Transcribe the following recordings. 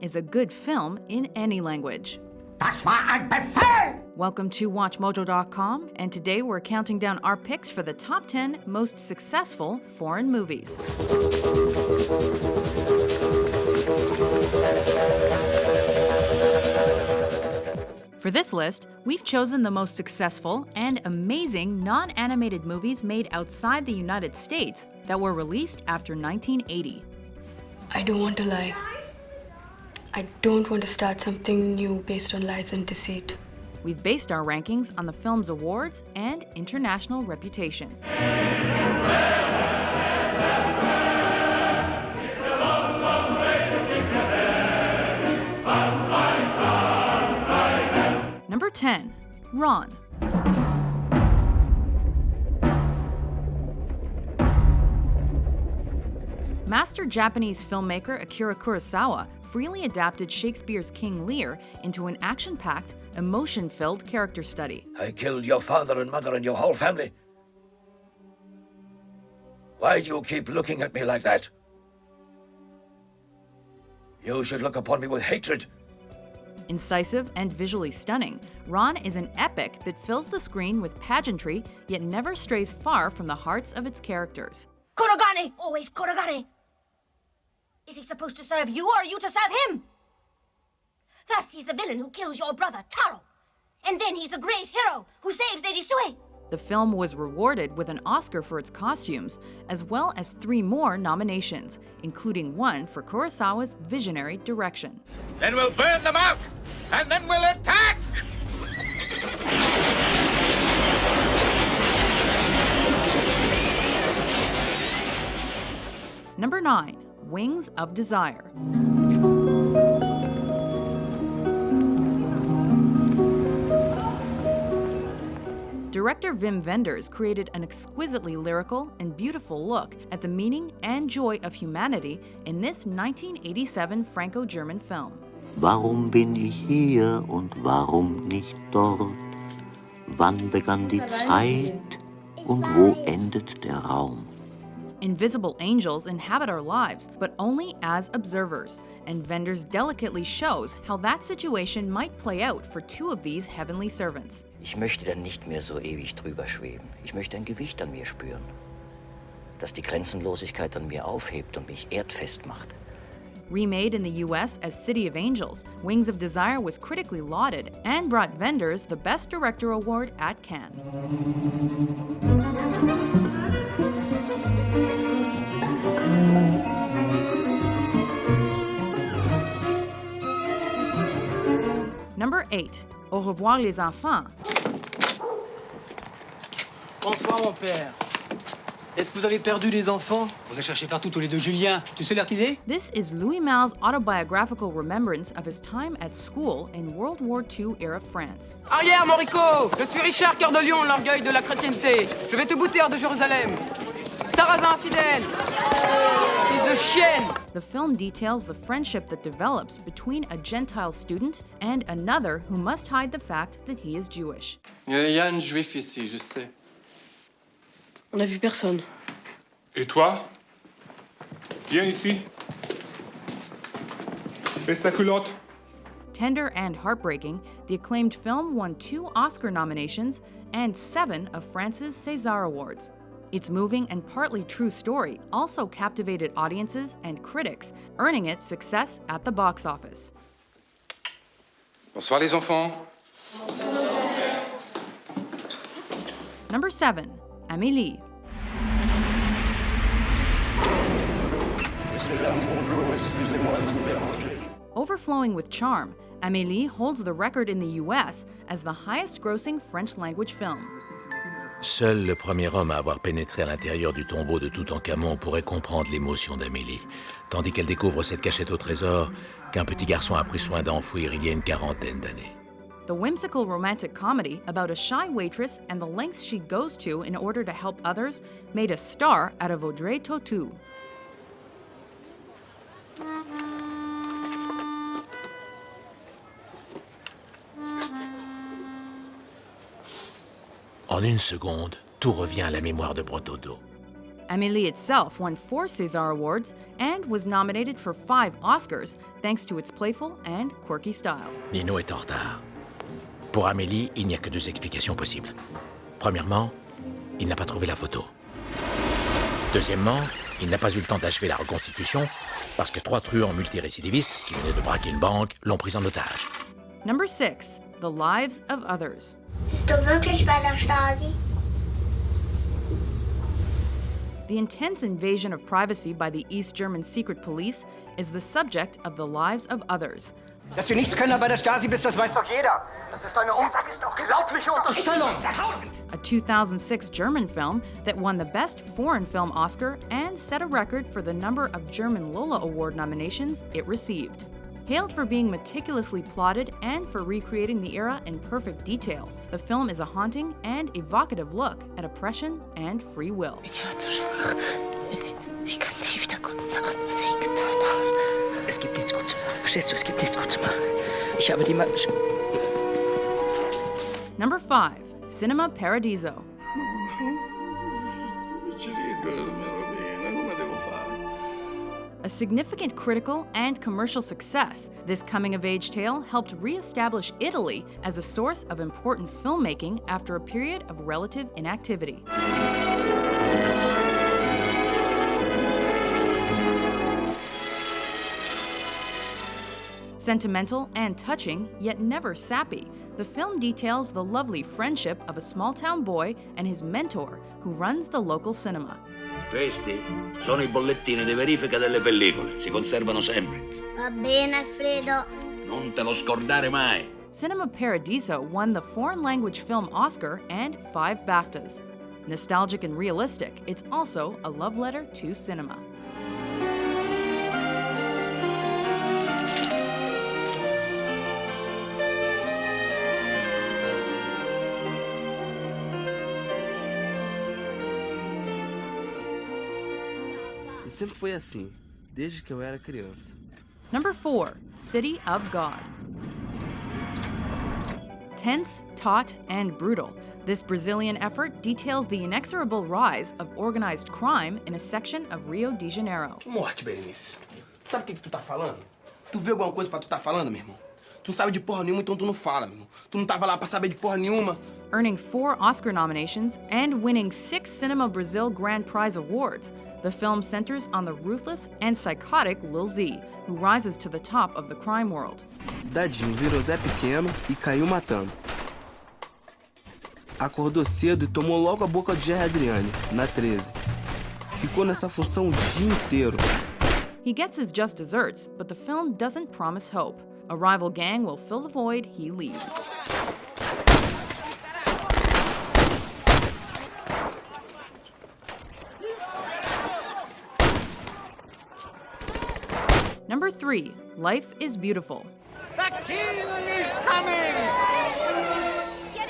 is a good film in any language. Das war ein Befehl! Welcome to WatchMojo.com, and today we're counting down our picks for the top 10 most successful foreign movies. For this list, we've chosen the most successful and amazing non animated movies made outside the United States that were released after 1980. I don't want to lie. I don't want to start something new based on lies and deceit. We've based our rankings on the film's awards and international reputation. Number 10, Ran. Master Japanese filmmaker Akira Kurosawa freely adapted Shakespeare's King Lear into an action packed, emotion filled character study. I killed your father and mother and your whole family. Why do you keep looking at me like that? You should look upon me with hatred. Incisive and visually stunning, Ran is an epic that fills the screen with pageantry yet never strays far from the hearts of its characters. Kurogane! Always Kurogane! Is he supposed to serve you, or are you to serve him? First, he's the villain who kills your brother, Taro. And then he's the great hero who saves Lady Sue. The film was rewarded with an Oscar for its costumes, as well as three more nominations, including one for Kurosawa's visionary direction. Then we'll burn them out, and then we'll attack! Number 9. Wings of Desire. Director Wim Wenders created an exquisitely lyrical and beautiful look at the meaning and joy of humanity in this 1987 Franco German film. Warum bin ich hier und warum nicht dort? Wann begann die Zeit und wo endet der Raum? Invisible angels inhabit our lives, but only as observers, and Wenders delicately shows how that situation might play out for two of these heavenly servants. Ich möchte dann nicht mehr so ewig drüber schweben. Ich möchte ein Gewicht an mir spüren, das die Grenzenlosigkeit an mir aufhebt und mich erdfest macht. Remade in the US as City of Angels, Wings of Desire was critically lauded and brought Wenders the Best Director award at Cannes. 8. Au revoir les enfants. Bonsoir, mon père. Est-ce que vous avez perdu les enfants? Vous avez cherché partout tous les deux Julien. Tu sais l'heure qu'il est? This is Louis Malle's autobiographical remembrance of his time at school in World War II era France. Arrière, Morico Je suis Richard Cœur de Lion, l'orgueil de la chrétienté. Je vais te bouter hors de Jérusalem. Sarrazin infidèle Fils de chienne The film details the friendship that develops between a Gentile student and another who must hide the fact that he is Jewish. Il y a un juif ici, je sais. On n'a vu personne. Et toi Viens ici. Baisse ta culotte. Tender and heartbreaking, the acclaimed film won two Oscar nominations and seven of France's César Awards. Its moving and partly true story also captivated audiences and critics, earning it success at the box office. Bonsoir les enfants. Number 7. Amélie. Overflowing with charm, Amélie holds the record in the US as the highest grossing French language film. Seul le premier homme à avoir pénétré à l'intérieur du tombeau de Toutankhamon pourrait comprendre l'émotion d'Amélie, tandis qu'elle découvre cette cachette au trésor qu'un petit garçon a pris soin d'enfouir il y a une quarantaine d'années. The whimsical romantic comedy about a shy waitress and the lengths she goes to in order to help others made a star out of Audrey Tautou. En une seconde, tout revient à la mémoire de Brotodo. Amélie itself won four César Awards and was nominated for five Oscars thanks to its playful and quirky style. Nino est en retard. Pour Amélie, il n'y a que deux explications possibles. Premièrement, il n'a pas trouvé la photo. Deuxièmement, il n'a pas eu le temps d'achever la reconstitution parce que trois truands multirécidivistes qui venaient de braquer une banque l'ont pris en otage. Number 6. The Lives of Others. Bist du wirklich bei der Stasi? The intense invasion of privacy by the East German secret police is the subject of The Lives of Others. Dass du nichts Könner bei der Stasi bist, das weiß doch jeder. Das ist eine unglaubliche Unterstellung. A 2006 German film that won the Best Foreign Film Oscar and set a record for the number of German Lola Award nominations it received. Hailed for being meticulously plotted and for recreating the era in perfect detail, the film is a haunting and evocative look at oppression and free will. Ich war zu schwach. Ich kann nicht wieder gut machen, was ich getan habe. Es gibt nichts gut zu machen. Verstehst du? Es gibt nichts gut zu machen. Ich habe die Ma Number 5. Cinema Paradiso. Significant critical and commercial success, this coming of age tale helped re establish Italy as a source of important filmmaking after a period of relative inactivity. Sentimental and touching, yet never sappy, the film details the lovely friendship of a small town boy and his mentor who runs the local cinema. Questi sono i bollettini di verifica delle pellicole. Si conservano sempre. Va bene, Alfredo. Non te lo scordare mai. Cinema Paradiso won the Foreign Language Film Oscar and five BAFTAs. Nostalgic and realistic, it's also a love letter to cinema. E sempre foi assim, desde que eu era criança. Number 4. City of God. Tense, taut, and brutal, this Brazilian effort details the inexorable rise of organized crime in a section of Rio de Janeiro. Que morte, Berenice. Sabe o que, que tu tá falando? Tu viu alguma coisa pra tu tá falando, meu irmão? Tu não sabe de porra nenhuma, então tu não fala, meu irmão. Tu não tava lá pra saber de porra nenhuma. Earning four Oscar nominations and winning six Cinema Brazil Grand Prize awards, the film centers on the ruthless and psychotic Lil Zé, who rises to the top of the crime world. Dadinho virou Zé Pequeno e caiu matando. Acordou cedo e tomou logo a boca de Jerry na 13. Ficou nessa função o dia inteiro. He gets his just desserts, but the film doesn't promise hope. A rival gang will fill the void he leaves. Number 3. Life is Beautiful. The king is coming! Get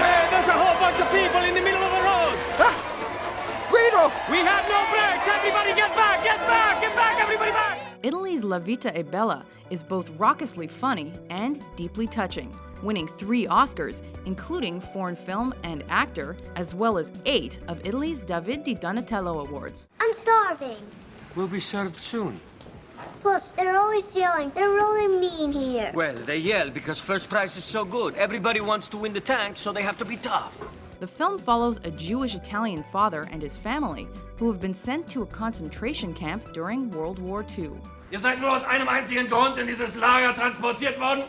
Hey, there's a whole bunch of people in the middle of the road! Guido! We have no brakes! Everybody get back! Get back! Get back! Everybody back! Italy's La Vita e Bella is both raucously funny and deeply touching, winning three Oscars, including Foreign Film and Actor, as well as eight of Italy's David di Donatello Awards. I'm starving. We'll be served soon. Plus, they're always yelling. They're really mean here. Well, they yell because first prize is so good. Everybody wants to win the tank, so they have to be tough. The film follows a Jewish Italian father and his family who have been sent to a concentration camp during World War II. Ihr seid nur aus einem einzigen Grund in dieses Lager transportiert worden?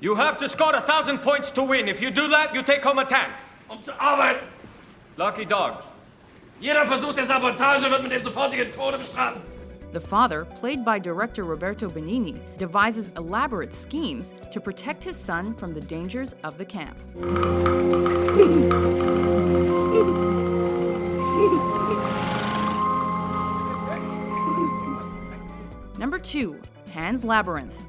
You have to score a thousand points to win. If you do that, you take home a tank. Um zu arbeiten. Lucky dog. Jeder Versuch der Sabotage wird mit dem sofortigen Tode bestraft. The father, played by director Roberto Benigni, devises elaborate schemes to protect his son from the dangers of the camp. Number 2. Pan's Labyrinth.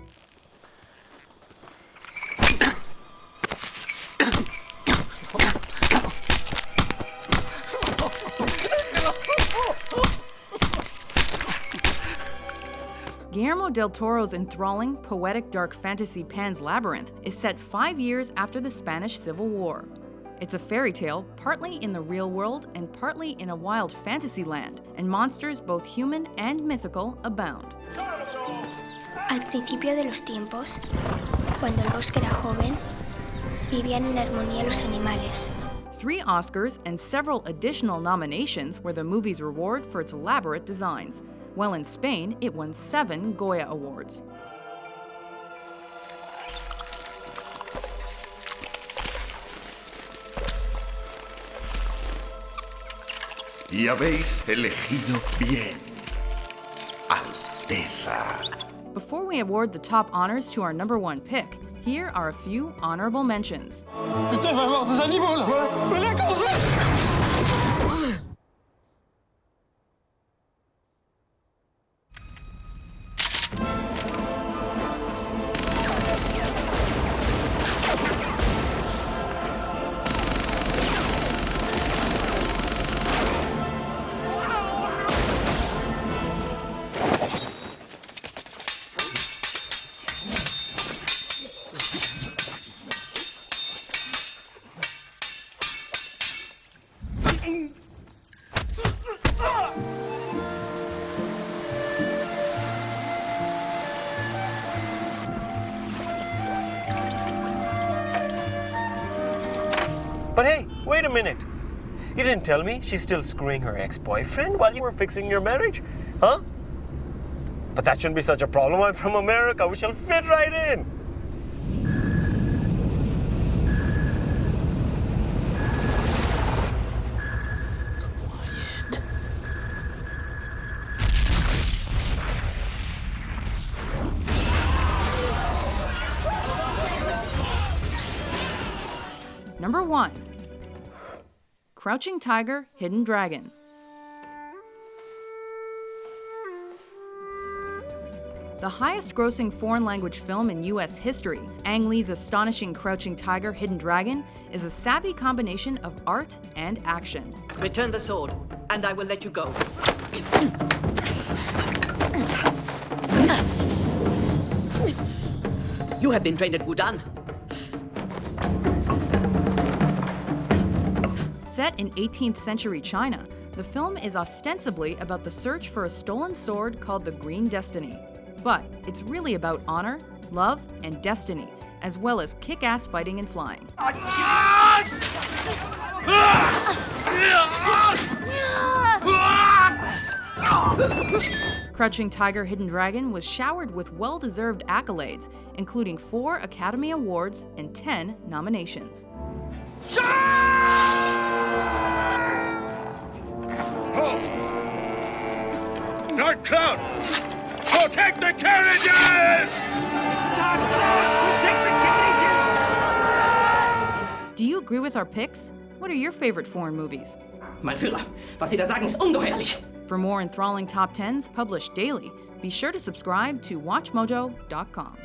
Guillermo del Toro's enthralling, poetic dark fantasy Pan's Labyrinth is set five years after the Spanish Civil War. It's a fairy tale, partly in the real world and partly in a wild fantasy land, and monsters, both human and mythical, abound. Al principio de los tiempos, cuando el bosque era joven, vivían en armonía los animales. Three Oscars and several additional nominations were the movie's reward for its elaborate designs. While in Spain, it won seven Goya Awards. Y habéis elegido bien, Alteza. Before we award the top honors to our number one pick, here are a few honorable mentions. Il doit y avoir des animaux là la Tell me she's still screwing her ex-boyfriend while you were fixing your marriage, huh? But that shouldn't be such a problem. I'm from America. We shall fit right in. Number one Crouching Tiger, Hidden Dragon. The highest grossing foreign language film in US history, Ang Lee's astonishing Crouching Tiger, Hidden Dragon, is a savvy combination of art and action. Return the sword, and I will let you go. You have been trained at Wudan. Set in 18th century China, the film is ostensibly about the search for a stolen sword called the Green Destiny. But it's really about honor, love, and destiny, as well as kick ass fighting and flying. Crouching Tiger, Hidden Dragon was showered with well deserved accolades, including four Academy Awards and 10 nominations. Dark Cloud! Protect the carriages! Dark Cloud! Protect the carriages! Do you agree with our picks? What are your favorite foreign movies? Mein Führer, was Sie da sagen, ist ungeheuerlich. For more enthralling top 10s published daily, be sure to subscribe to WatchMojo.com.